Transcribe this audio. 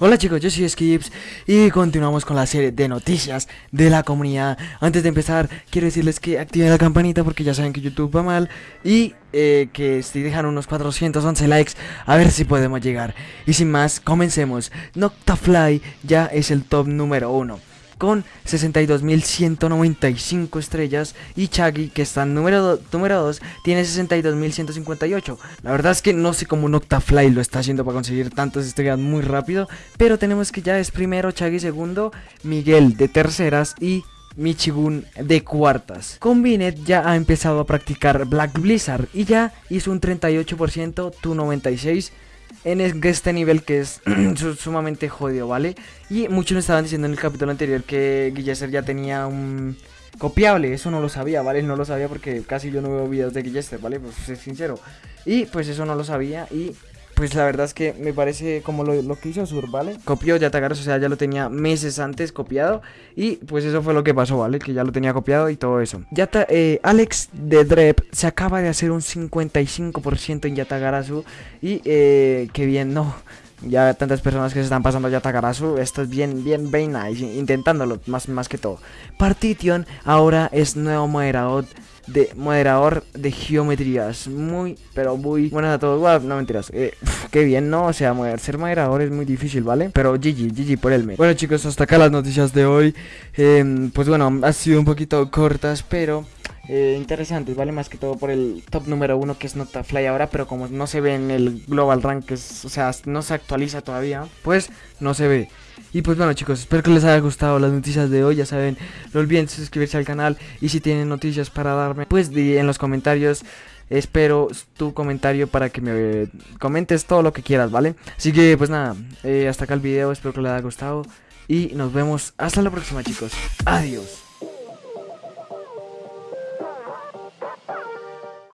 Hola chicos, yo soy Skips y continuamos con la serie de noticias de la comunidad. Antes de empezar, quiero decirles que activen la campanita porque ya saben que YouTube va mal y eh, que si dejan unos 411 likes, a ver si podemos llegar. Y sin más, comencemos. Noctafly ya es el top número uno con 62.195 estrellas y Chaggy, que está en número 2, tiene 62.158. La verdad es que no sé cómo Noctafly lo está haciendo para conseguir tantas estrellas muy rápido, pero tenemos que ya es primero Chaggy segundo, Miguel de terceras y Michigun de cuartas. Combinet ya ha empezado a practicar Black Blizzard y ya hizo un 38%, tu 96% en este nivel que es sumamente jodido, ¿vale? Y muchos me estaban diciendo en el capítulo anterior que Guillester ya tenía un copiable, eso no lo sabía, ¿vale? No lo sabía porque casi yo no veo videos de Guillester, ¿vale? Pues ser sincero. Y pues eso no lo sabía y pues la verdad es que me parece como lo, que hizo Sur, ¿vale? Copió Yatagaros, o sea, ya lo tenía meses antes copiado Y pues eso fue lo que pasó, ¿vale? Que ya lo tenía copiado y todo eso Yata, eh, Alex de Drep se acaba de hacer un 55% en Yatagarasu Y eh, qué bien, no ya tantas personas que se están pasando ya Takarasu, esto es bien, bien, bien intentándolo más, más que todo. Partition ahora es nuevo moderador de moderador de geometrías. Muy, pero muy buenas a todos. no mentiras. Eh, qué bien, ¿no? O sea, ser moderador es muy difícil, ¿vale? Pero GG, GG por el mes. Bueno, chicos, hasta acá las noticias de hoy. Em, pues bueno, ha sido un poquito cortas, pero... Eh, interesantes, ¿vale? Más que todo por el top número uno que es Notafly ahora, pero como no se ve en el Global Rank, o sea, no se actualiza todavía, pues no se ve. Y pues bueno chicos, espero que les haya gustado las noticias de hoy, ya saben, no olviden suscribirse al canal y si tienen noticias para darme, pues en los comentarios espero tu comentario para que me comentes todo lo que quieras, ¿vale? Así que pues nada, eh, hasta acá el video, espero que les haya gustado y nos vemos hasta la próxima chicos, adiós.